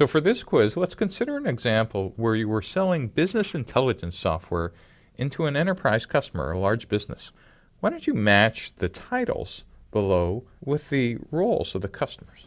So for this quiz, let's consider an example where you were selling business intelligence software into an enterprise customer, a large business. Why don't you match the titles below with the roles of the customers?